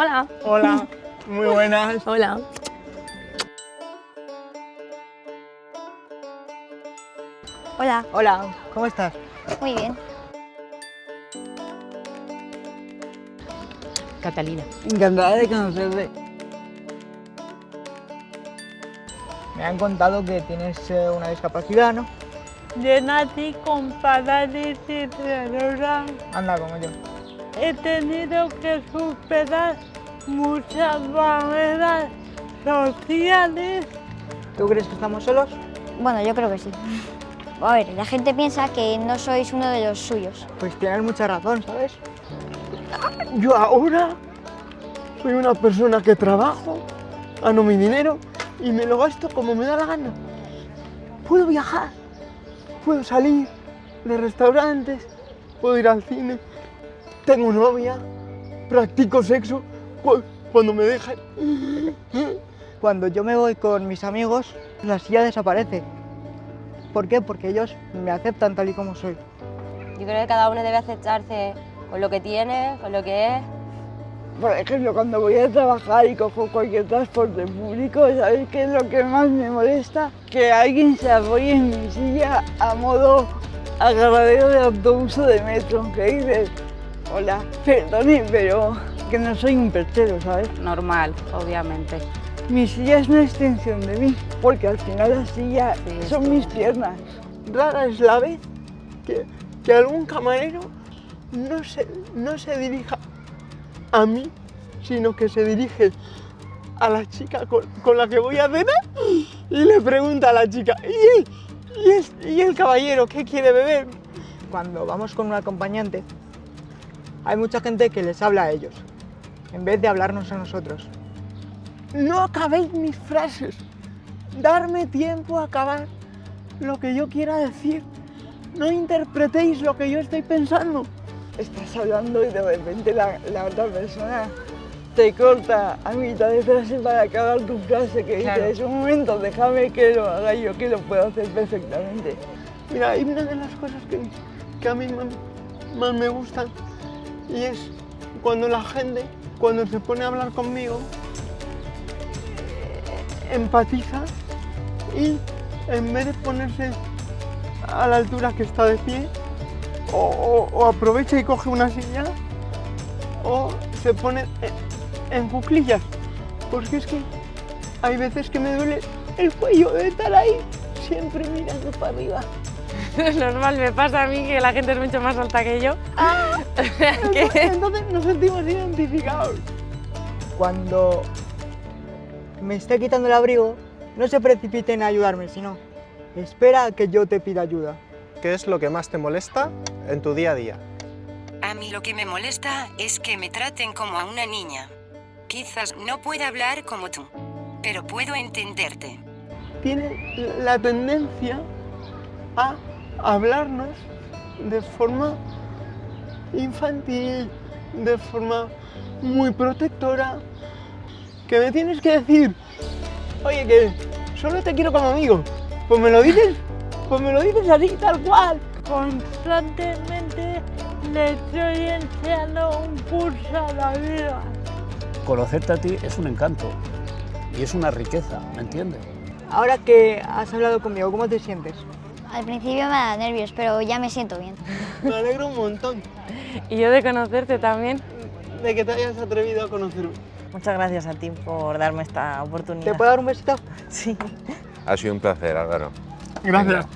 Hola. Hola, muy buenas. Hola. Hola, Hola, ¿cómo estás? muy bien. Catalina. Encantada de conocerte. Me han contado que tienes eh, una discapacidad, ¿no? Yo nací con parálisis cerebral. Anda, como yo. He tenido que superar muchas barreras sociales. ¿Tú crees que estamos solos? Bueno, yo creo que sí. A ver, la gente piensa que no sois uno de los suyos. Pues tienes mucha razón, ¿sabes? Yo ahora soy una persona que trabajo, gano mi dinero y me lo gasto como me da la gana. Puedo viajar, puedo salir de restaurantes, puedo ir al cine, tengo novia, practico sexo cu- cuando me dejan. Cuando yo me voy con mis amigos, la silla desaparece. ¿Por qué? Porque ellos me aceptan tal y como soy. Yo creo que cada uno debe aceptarse con lo que tiene, con lo que es. Por ejemplo, cuando voy a trabajar y cojo cualquier transporte público, ¿sabéis qué es lo que más me molesta? Que alguien se apoye en mi silla a modo agarradero de autobús o de metro, que dices, hola, perdone, pero que no soy un perchero, ¿sabes? Normal, obviamente. Mi silla es una extensión de mí, porque al final la silla Sí, son mis piernas. Rara es la vez que, que algún camarero no se, no se dirija a mí, sino que se dirige a la chica con, con la que voy a cenar y le pregunta a la chica, ¿y el, y el- y el caballero qué quiere beber? Cuando vamos con un acompañante, hay mucha gente que les habla a ellos, en vez de hablarnos a nosotros. No acabéis mis frases, darme tiempo a acabar lo que yo quiera decir. No interpretéis lo que yo estoy pensando. Estás hablando y de repente la, la otra persona te corta a mitad de frase para acabar tu frase que Claro. dices, un momento, déjame que lo haga yo, que lo puedo hacer perfectamente. Mira, hay una de las cosas que, que a mí más, más me gustan y es cuando la gente, cuando se pone a hablar conmigo, empatiza y en vez de ponerse a la altura que está de pie, o aprovecha y coge una silla, o se pone en, en cuclillas. Porque es que hay veces que me duele el cuello de estar ahí, siempre mirando para arriba. Es normal, me pasa a mí que la gente es mucho más alta que yo. Entonces, entonces nos sentimos identificados. Cuando me esté quitando el abrigo, no se precipiten a ayudarme, sino espera a que yo te pida ayuda. ¿Qué es lo que más te molesta en tu día a día? A mí lo que me molesta es que me traten como a una niña. Quizás no pueda hablar como tú, pero puedo entenderte. Tiene la tendencia a hablarnos de forma infantil, de forma muy protectora, que me tienes que decir, oye, que solo te quiero como amigo. Pues me lo dices, pues me lo dices así, tal cual. Constantemente le estoy enseñando un curso a la vida. Conocerte a ti es un encanto y es una riqueza, ¿me entiendes? Ahora que has hablado conmigo, ¿cómo te sientes? Al principio me da nervios, pero ya me siento bien. Me alegro un montón Y yo de conocerte también. de que te hayas atrevido a conocerme. Muchas gracias a ti por darme esta oportunidad. ¿Te puedo dar un besito? Sí. Ha sido un placer, Álvaro. Gracias.